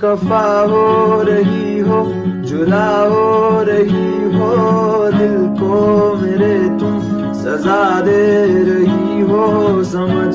खफा हो रही हो जुदा हो रही हो, दिल को मेरे तुम सजा दे रही हो, समझ